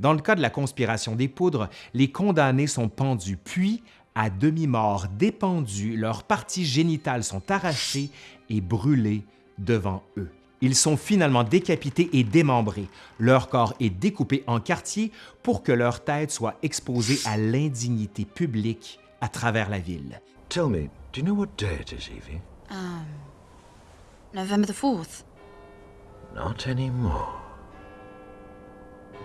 Dans le cas de la conspiration des poudres, les condamnés sont pendus, puis, à demi-mort, dépendus, leurs parties génitales sont arrachées et brûlées devant eux. Ils sont finalement décapités et démembrés. Leur corps est découpé en quartiers pour que leur tête soit exposée à l'indignité publique à travers la ville. Tell me, do you know what day it is, Evie? Um, November the 4th. Not anymore.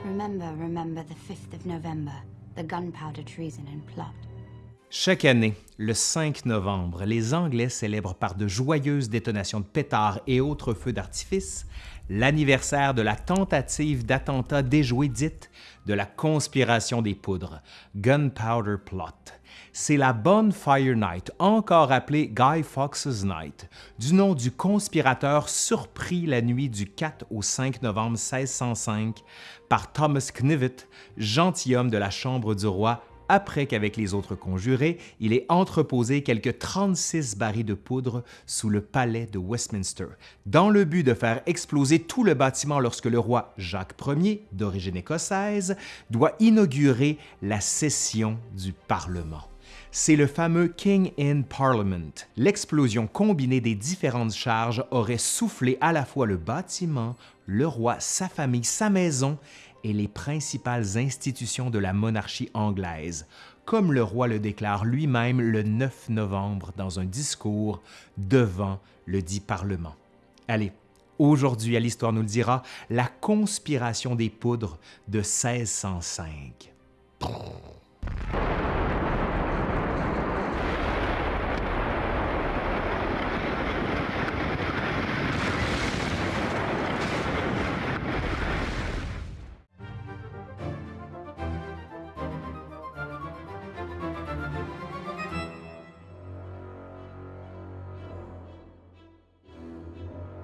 Remember, remember the 5th of November, the gunpowder treason and plot. Chaque année, le 5 novembre, les Anglais célèbrent par de joyeuses détonations de pétards et autres feux d'artifice l'anniversaire de la tentative d'attentat déjoué dite de la conspiration des poudres, Gunpowder Plot. C'est la Bonfire Night, encore appelée Guy Fawkes Night, du nom du conspirateur surpris la nuit du 4 au 5 novembre 1605 par Thomas Knivet, gentilhomme de la Chambre du roi. Après qu'avec les autres conjurés, il ait entreposé quelques 36 barils de poudre sous le palais de Westminster, dans le but de faire exploser tout le bâtiment lorsque le roi Jacques Ier, d'origine écossaise, doit inaugurer la session du Parlement c'est le fameux King in Parliament. L'explosion combinée des différentes charges aurait soufflé à la fois le bâtiment, le roi, sa famille, sa maison et les principales institutions de la monarchie anglaise, comme le roi le déclare lui-même le 9 novembre dans un discours devant le dit Parlement. Allez, aujourd'hui à l'Histoire nous le dira, la conspiration des poudres de 1605.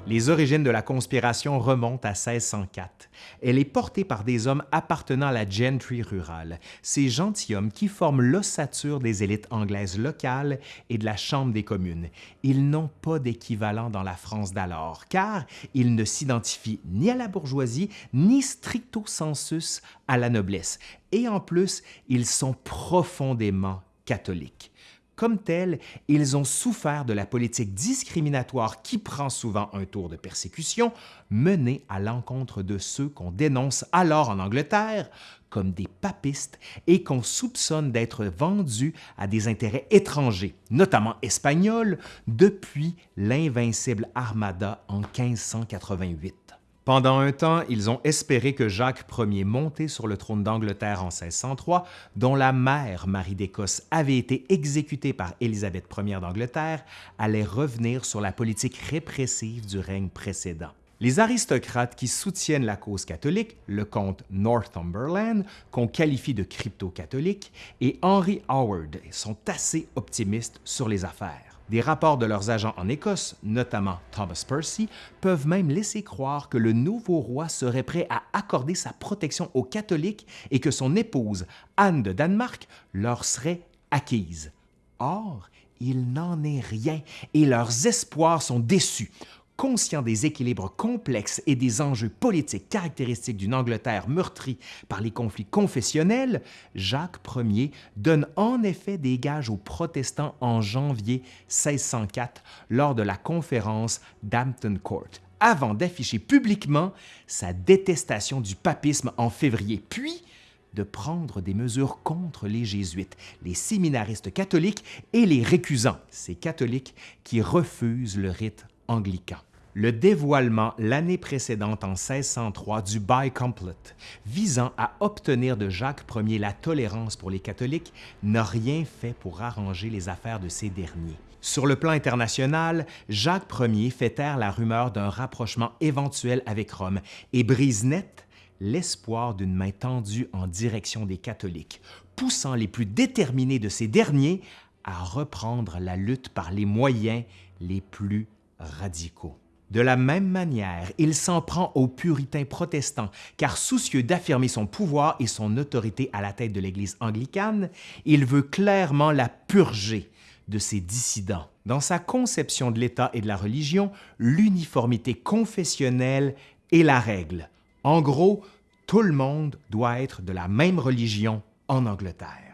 Les origines de la conspiration remontent à 1604. Elle est portée par des hommes appartenant à la gentry rurale, ces gentilshommes qui forment l'ossature des élites anglaises locales et de la Chambre des communes. Ils n'ont pas d'équivalent dans la France d'alors, car ils ne s'identifient ni à la bourgeoisie, ni stricto sensus à la noblesse. Et en plus, ils sont profondément catholiques. Comme tels, ils ont souffert de la politique discriminatoire qui prend souvent un tour de persécution menée à l'encontre de ceux qu'on dénonce alors en Angleterre comme des papistes et qu'on soupçonne d'être vendus à des intérêts étrangers, notamment espagnols, depuis l'invincible Armada en 1588. Pendant un temps, ils ont espéré que Jacques Ier, monté sur le trône d'Angleterre en 1603, dont la mère, Marie d'Écosse, avait été exécutée par Élisabeth Ier d'Angleterre, allait revenir sur la politique répressive du règne précédent. Les aristocrates qui soutiennent la cause catholique, le comte Northumberland, qu'on qualifie de crypto-catholique, et Henry Howard sont assez optimistes sur les affaires. Des rapports de leurs agents en Écosse, notamment Thomas Percy, peuvent même laisser croire que le nouveau roi serait prêt à accorder sa protection aux catholiques et que son épouse, Anne de Danemark, leur serait acquise. Or, il n'en est rien et leurs espoirs sont déçus. Conscient des équilibres complexes et des enjeux politiques caractéristiques d'une Angleterre meurtrie par les conflits confessionnels, Jacques Ier donne en effet des gages aux protestants en janvier 1604 lors de la conférence d'Hampton Court, avant d'afficher publiquement sa détestation du papisme en février, puis de prendre des mesures contre les jésuites, les séminaristes catholiques et les récusants, ces catholiques qui refusent le rite Le dévoilement l'année précédente en 1603 du Bicomplet, visant à obtenir de Jacques Ier la tolérance pour les catholiques, n'a rien fait pour arranger les affaires de ces derniers. Sur le plan international, Jacques Ier fait taire la rumeur d'un rapprochement éventuel avec Rome et brise net l'espoir d'une main tendue en direction des catholiques, poussant les plus déterminés de ces derniers à reprendre la lutte par les moyens les plus radicaux. De la même manière, il s'en prend aux puritains protestants, car soucieux d'affirmer son pouvoir et son autorité à la tête de l'Église anglicane, il veut clairement la purger de ses dissidents. Dans sa conception de l'État et de la religion, l'uniformité confessionnelle est la règle. En gros, Tout le monde doit être de la même religion en Angleterre.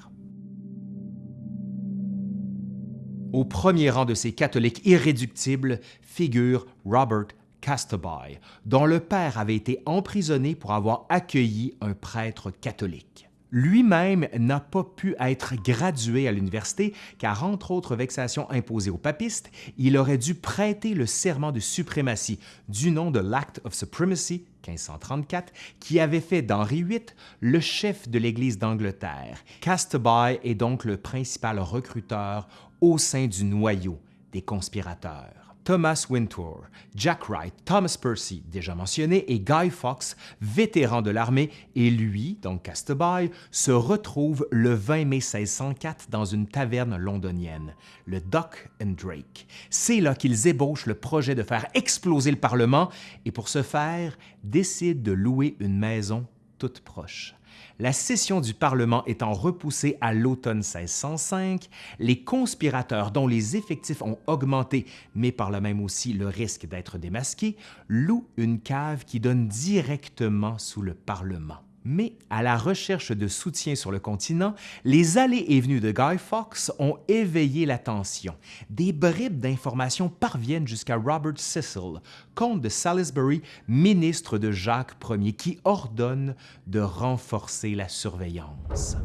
Au premier rang de ces catholiques irréductibles figure Robert Castaby, dont le père avait été emprisonné pour avoir accueilli un prêtre catholique. Lui-même n'a pas pu être gradué à l'université car, entre autres vexations imposées aux papistes, il aurait dû prêter le serment de suprématie du nom de l'Act of Supremacy 1534 qui avait fait d'Henri VIII le chef de l'Église d'Angleterre. Castaby est donc le principal recruteur au sein du noyau des conspirateurs. Thomas Wintour, Jack Wright, Thomas Percy, déjà mentionné, et Guy Fawkes, vétéran de l'armée, et lui, donc Castaby, se retrouvent le 20 mai 1604 dans une taverne londonienne, le Duck and Drake. C'est là qu'ils ébauchent le projet de faire exploser le Parlement et pour ce faire, décident de louer une maison toute proche. La session du Parlement étant repoussée à l'automne 1605, les conspirateurs dont les effectifs ont augmenté, mais par là même aussi le risque d'être démasqués, louent une cave qui donne directement sous le Parlement. Mais à la recherche de soutien sur le continent, les allées et venues de Guy Fawkes ont éveillé l'attention. Des bribes d'informations parviennent jusqu'à Robert Cecil, comte de Salisbury, ministre de Jacques Ier, qui ordonne de renforcer la surveillance.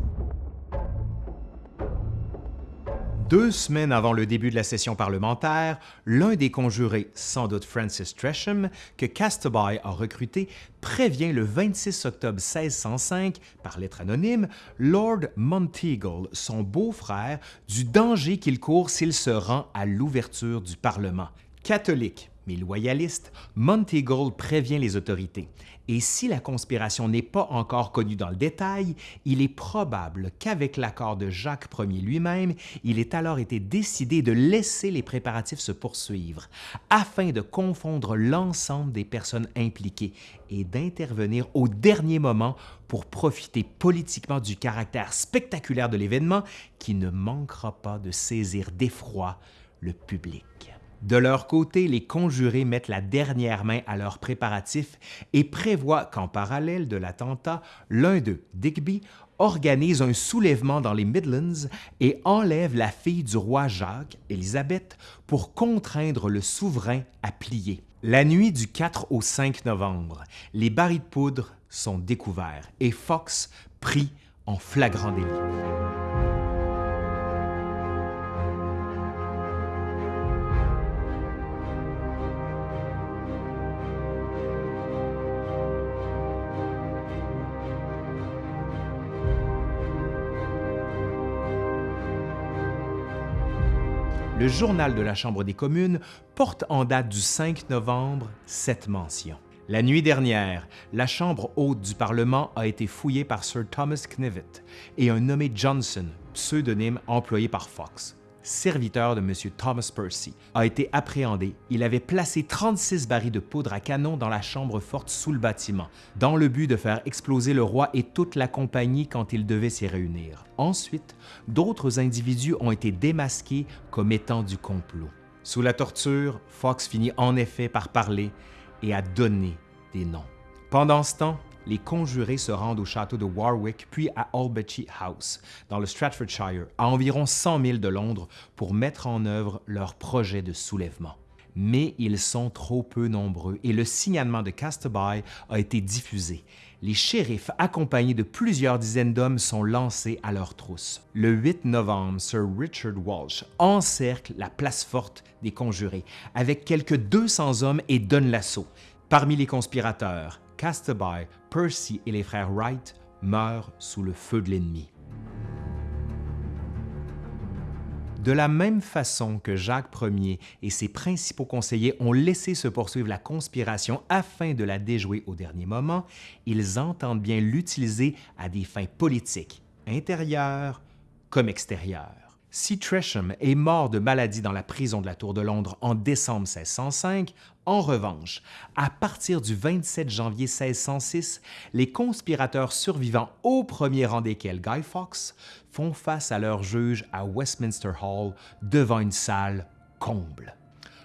Deux semaines avant le début de la session parlementaire, l'un des conjurés, sans doute Francis Tresham, que Castaby a recruté, prévient le 26 octobre 1605, par lettre anonyme, Lord Monteagle, son beau-frère, du danger qu'il court s'il se rend à l'ouverture du Parlement. Catholique, mais loyaliste, Monteagle prévient les autorités. Et si la conspiration n'est pas encore connue dans le détail, il est probable qu'avec l'accord de Jacques Ier lui-même, il ait alors été décidé de laisser les préparatifs se poursuivre, afin de confondre l'ensemble des personnes impliquées et d'intervenir au dernier moment pour profiter politiquement du caractère spectaculaire de l'événement qui ne manquera pas de saisir d'effroi le public. De leur côté, les conjurés mettent la dernière main à leurs préparatifs et prévoient qu'en parallèle de l'attentat, l'un d'eux, Digby, organise un soulèvement dans les Midlands et enlève la fille du roi Jacques, Élisabeth, pour contraindre le souverain à plier. La nuit du 4 au 5 novembre, les barils de poudre sont découverts et Fox pris en flagrant délit. Le journal de la Chambre des communes porte en date du 5 novembre cette mention. La nuit dernière, la Chambre haute du Parlement a été fouillée par Sir Thomas Knivet et un nommé Johnson, pseudonyme employé par Fox serviteur de M. Thomas Percy, a été appréhendé. Il avait placé 36 barils de poudre à canon dans la chambre forte sous le bâtiment, dans le but de faire exploser le roi et toute la compagnie quand il devait s'y réunir. Ensuite, d'autres individus ont été démasqués comme étant du complot. Sous la torture, Fox finit en effet par parler et à donner des noms. Pendant ce temps, les conjurés se rendent au château de Warwick puis à Albetchy House, dans le Stratfordshire, à environ 100 000 de Londres, pour mettre en œuvre leur projet de soulèvement. Mais ils sont trop peu nombreux et le signalement de Castaby a été diffusé. Les shérifs, accompagnés de plusieurs dizaines d'hommes, sont lancés à leur trousse. Le 8 novembre, Sir Richard Walsh encercle la place forte des conjurés avec quelques 200 hommes et donne l'assaut. Parmi les conspirateurs, Castaby, Percy et les frères Wright meurent sous le feu de l'ennemi. De la même façon que Jacques Ier et ses principaux conseillers ont laissé se poursuivre la conspiration afin de la déjouer au dernier moment, ils entendent bien l'utiliser à des fins politiques, intérieures comme extérieures. Si Tresham est mort de maladie dans la prison de la Tour de Londres en décembre 1605, en revanche, à partir du 27 janvier 1606, les conspirateurs survivants au premier rang desquels Guy Fawkes font face à leur juge à Westminster Hall devant une salle comble.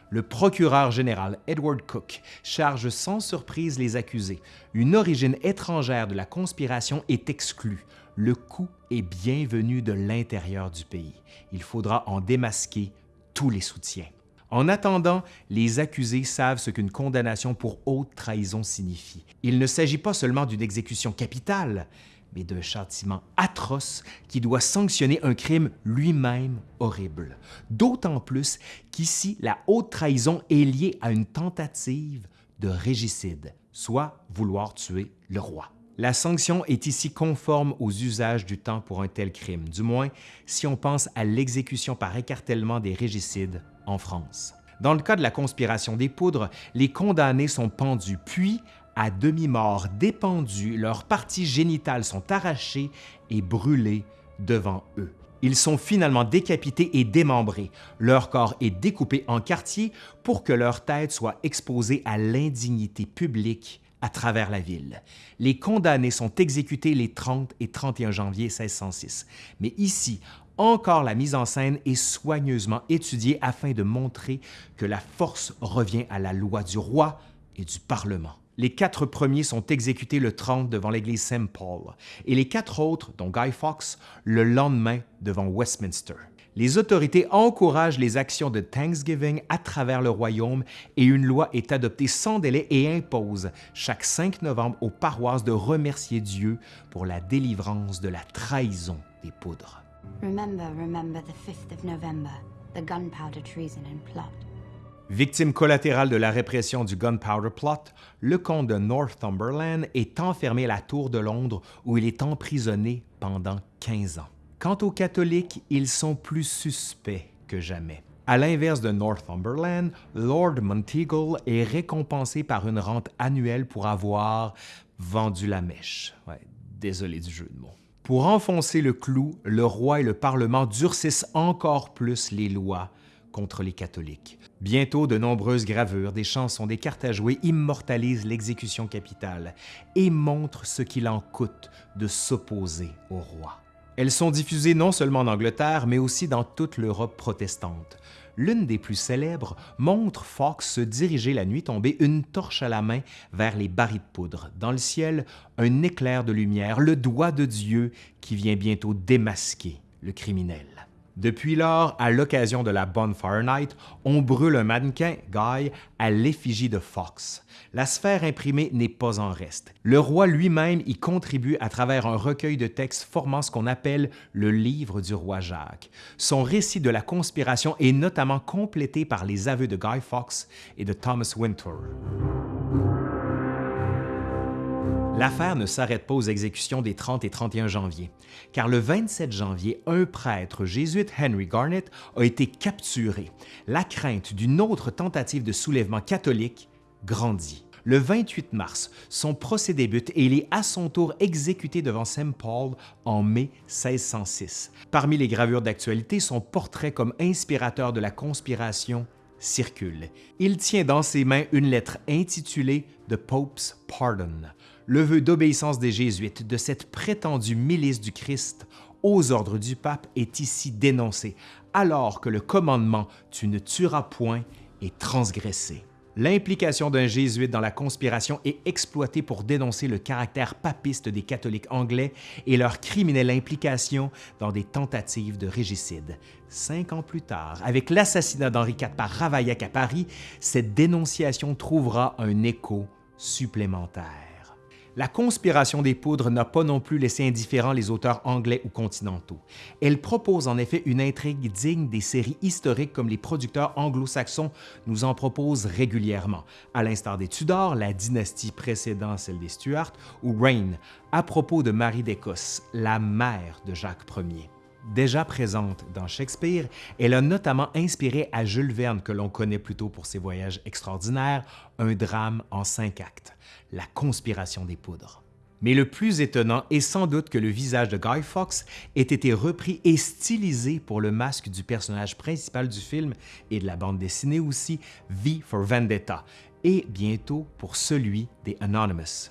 Le procureur général Edward Cook charge sans surprise les accusés. Une origine étrangère de la conspiration est exclue. Le coup est bienvenu de l'intérieur du pays. Il faudra en démasquer tous les soutiens. En attendant, les accusés savent ce qu'une condamnation pour haute trahison signifie. Il ne s'agit pas seulement d'une exécution capitale, mais d'un châtiment atroce qui doit sanctionner un crime lui-même horrible. D'autant plus qu'ici, la haute trahison est liée à une tentative de régicide, soit vouloir tuer le roi. La sanction est ici conforme aux usages du temps pour un tel crime, du moins si on pense à l'exécution par écartèlement des régicides en France. Dans le cas de la conspiration des poudres, les condamnés sont pendus, puis, à demi-mort, dépendus, leurs parties génitales sont arrachées et brûlées devant eux. Ils sont finalement décapités et démembrés. Leur corps est découpé en quartiers pour que leur tête soit exposée à l'indignité publique à travers la ville. Les condamnés sont exécutés les 30 et 31 janvier 1606. Mais ici, encore la mise en scène est soigneusement étudiée afin de montrer que la force revient à la loi du roi et du Parlement. Les quatre premiers sont exécutés le 30 devant l'église Saint-Paul et les quatre autres, dont Guy Fawkes, le lendemain devant Westminster. Les autorités encouragent les actions de Thanksgiving à travers le royaume et une loi est adoptée sans délai et impose chaque 5 novembre aux paroisses de remercier Dieu pour la délivrance de la trahison des poudres. Remember, remember the 5th of November, the gunpowder treason and plot. Victime collatérale de la répression du Gunpowder Plot, le comte de Northumberland est enfermé à la Tour de Londres où il est emprisonné pendant 15 ans. Quant aux catholiques, ils sont plus suspects que jamais. À l'inverse de Northumberland, Lord Monteagle est récompensé par une rente annuelle pour avoir vendu la mèche. Désolé du jeu de mots. Pour enfoncer le clou, le roi et le Parlement durcissent encore plus les lois contre les catholiques. Bientôt, de nombreuses gravures, des chansons, des cartes à jouer immortalisent l'exécution capitale et montrent ce qu'il en coûte de s'opposer au roi. Elles sont diffusées non seulement en Angleterre, mais aussi dans toute l'Europe protestante. L'une des plus célèbres montre Fox se diriger la nuit tombée, une torche à la main, vers les barils de poudre. Dans le ciel, un éclair de lumière, le doigt de Dieu qui vient bientôt démasquer le criminel. Depuis lors, à l'occasion de la Bonfire Night, on brûle un mannequin, Guy, à l'effigie de Fox. La sphère imprimée n'est pas en reste. Le roi lui-même y contribue à travers un recueil de textes formant ce qu'on appelle le Livre du roi Jacques. Son récit de la conspiration est notamment complété par les aveux de Guy Fawkes et de Thomas Winter. L'affaire ne s'arrête pas aux exécutions des 30 et 31 janvier, car le 27 janvier, un prêtre jésuite, Henry Garnet, a été capturé. La crainte d'une autre tentative de soulèvement catholique grandit. Le 28 mars, son procès débute et il est à son tour exécuté devant St. Paul en mai 1606. Parmi les gravures d'actualité, son portrait comme inspirateur de la conspiration circule. Il tient dans ses mains une lettre intitulée The Pope's Pardon, le vœu d'obéissance des Jésuites de cette prétendue milice du Christ aux ordres du pape est ici dénoncé, alors que le commandement « tu ne tueras point » est transgressé. L'implication d'un jésuite dans la conspiration est exploitée pour dénoncer le caractère papiste des catholiques anglais et leur criminelle implication dans des tentatives de régicide. Cinq ans plus tard, avec l'assassinat d'Henri IV par Ravaillac à Paris, cette dénonciation trouvera un écho supplémentaire. La conspiration des poudres n'a pas non plus laissé indifférents les auteurs anglais ou continentaux. Elle propose en effet une intrigue digne des séries historiques comme les producteurs anglo-saxons nous en proposent régulièrement, à l'instar des Tudors, la dynastie précédant celle des Stuart, ou Reign, à propos de Marie d'Écosse, la mère de Jacques Ier. Déjà présente dans Shakespeare, elle a notamment inspiré à Jules Verne, que l'on connaît plutôt pour ses voyages extraordinaires, un drame en cinq actes, La conspiration des poudres. Mais le plus étonnant est sans doute que le visage de Guy Fawkes ait été repris et stylisé pour le masque du personnage principal du film et de la bande dessinée aussi, V for Vendetta, et bientôt pour celui des Anonymous.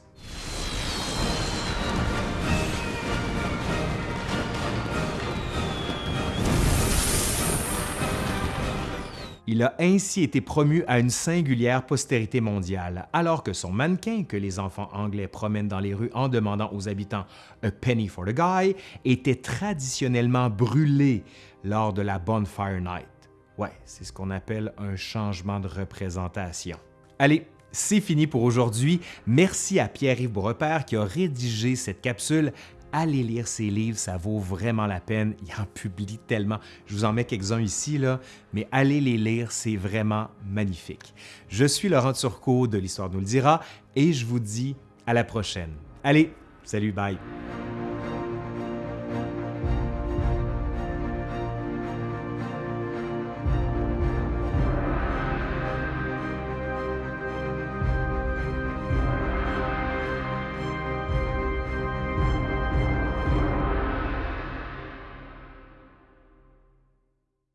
Il a ainsi été promu à une singulière postérité mondiale, alors que son mannequin, que les enfants anglais promènent dans les rues en demandant aux habitants A penny for the guy, était traditionnellement brûlé lors de la Bonfire Night. Ouais, c'est ce qu'on appelle un changement de représentation. Allez, c'est fini pour aujourd'hui. Merci à Pierre-Yves Beaurepaire qui a rédigé cette capsule allez lire ses livres, ça vaut vraiment la peine. Il en publie tellement. Je vous en mets quelques-uns ici, là, mais allez les lire, c'est vraiment magnifique. Je suis Laurent Turcot de l'Histoire nous le dira et je vous dis à la prochaine. Allez, salut, bye!